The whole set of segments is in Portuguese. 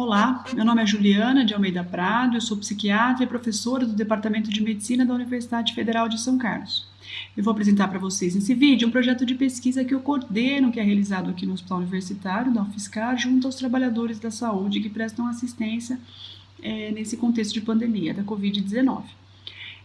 Olá, meu nome é Juliana de Almeida Prado, eu sou psiquiatra e professora do Departamento de Medicina da Universidade Federal de São Carlos. Eu vou apresentar para vocês nesse vídeo um projeto de pesquisa que eu coordeno, que é realizado aqui no Hospital Universitário da UFSCar, junto aos trabalhadores da saúde que prestam assistência é, nesse contexto de pandemia da Covid-19.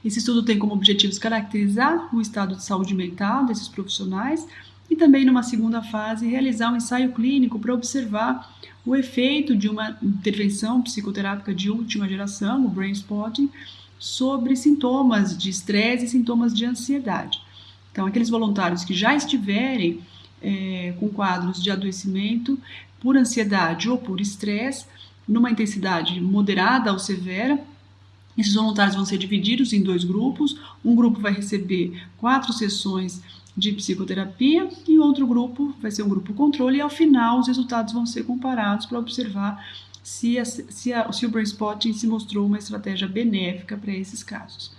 Esse estudo tem como objetivos caracterizar o estado de saúde mental desses profissionais e também, numa segunda fase, realizar um ensaio clínico para observar o efeito de uma intervenção psicoterápica de última geração, o brain spotting, sobre sintomas de estresse e sintomas de ansiedade. Então, aqueles voluntários que já estiverem é, com quadros de adoecimento por ansiedade ou por estresse, numa intensidade moderada ou severa, esses voluntários vão ser divididos em dois grupos. Um grupo vai receber quatro sessões de psicoterapia e outro grupo vai ser um grupo controle e ao final os resultados vão ser comparados para observar se, a, se, a, se o brain spotting se mostrou uma estratégia benéfica para esses casos.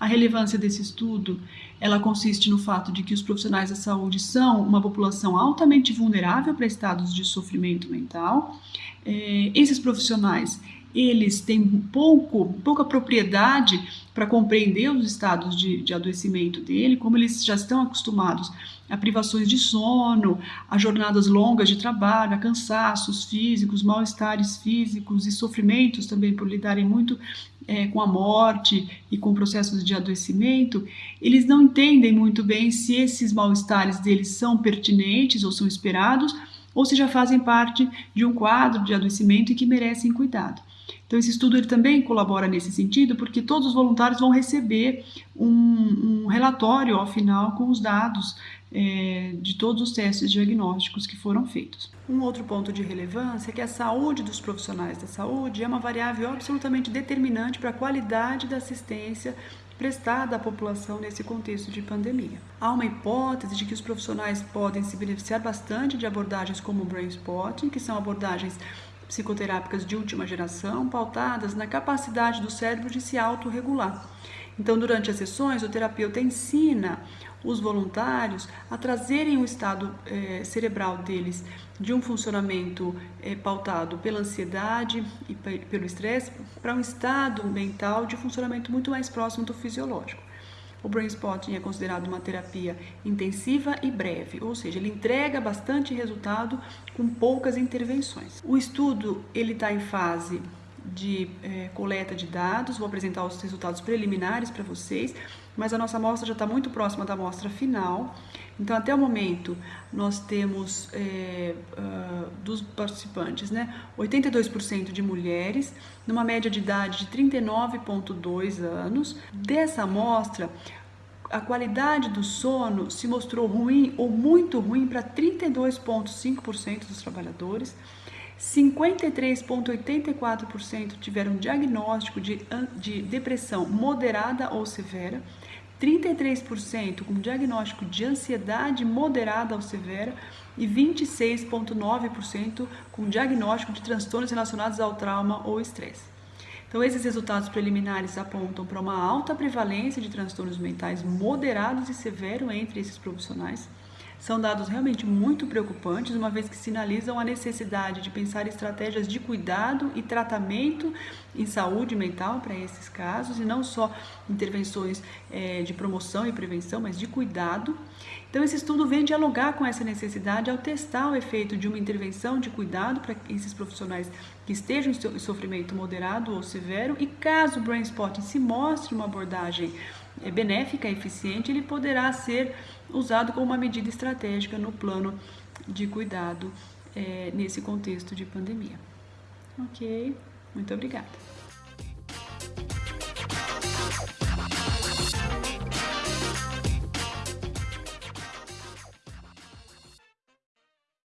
A relevância desse estudo, ela consiste no fato de que os profissionais da saúde são uma população altamente vulnerável para estados de sofrimento mental. É, esses profissionais, eles têm pouco, pouca propriedade para compreender os estados de, de adoecimento dele, como eles já estão acostumados a privações de sono, a jornadas longas de trabalho, a cansaços físicos, mal-estares físicos e sofrimentos também por lidarem muito é, com a morte e com processos de adoecimento, eles não entendem muito bem se esses mal-estares deles são pertinentes ou são esperados, ou se já fazem parte de um quadro de adoecimento e que merecem cuidado. Então, esse estudo ele também colabora nesse sentido, porque todos os voluntários vão receber um, um relatório ao final com os dados é, de todos os testes diagnósticos que foram feitos. Um outro ponto de relevância é que a saúde dos profissionais da saúde é uma variável absolutamente determinante para a qualidade da assistência prestada à população nesse contexto de pandemia. Há uma hipótese de que os profissionais podem se beneficiar bastante de abordagens como o Brain Spotting, que são abordagens psicoterápicas de última geração, pautadas na capacidade do cérebro de se autorregular. Então, durante as sessões, o terapeuta ensina os voluntários a trazerem o estado eh, cerebral deles de um funcionamento eh, pautado pela ansiedade e pelo estresse para um estado mental de funcionamento muito mais próximo do fisiológico. O Brain Spotting é considerado uma terapia intensiva e breve, ou seja, ele entrega bastante resultado com poucas intervenções. O estudo ele está em fase de é, coleta de dados, vou apresentar os resultados preliminares para vocês, mas a nossa amostra já está muito próxima da amostra final. Então, até o momento, nós temos é, uh, dos participantes, né, 82% de mulheres, numa média de idade de 39,2 anos. Dessa amostra, a qualidade do sono se mostrou ruim ou muito ruim para 32,5% dos trabalhadores. 53,84% tiveram diagnóstico de, de depressão moderada ou severa, 33% com diagnóstico de ansiedade moderada ou severa e 26,9% com diagnóstico de transtornos relacionados ao trauma ou estresse. Então, esses resultados preliminares apontam para uma alta prevalência de transtornos mentais moderados e severos entre esses profissionais. São dados realmente muito preocupantes, uma vez que sinalizam a necessidade de pensar estratégias de cuidado e tratamento em saúde mental para esses casos, e não só intervenções é, de promoção e prevenção, mas de cuidado. Então, esse estudo vem dialogar com essa necessidade ao testar o efeito de uma intervenção de cuidado para esses profissionais que estejam em sofrimento moderado ou severo e caso o Brain Spotting se mostre uma abordagem benéfica e eficiente, ele poderá ser usado como uma medida estratégica no plano de cuidado é, nesse contexto de pandemia. Ok, muito obrigada.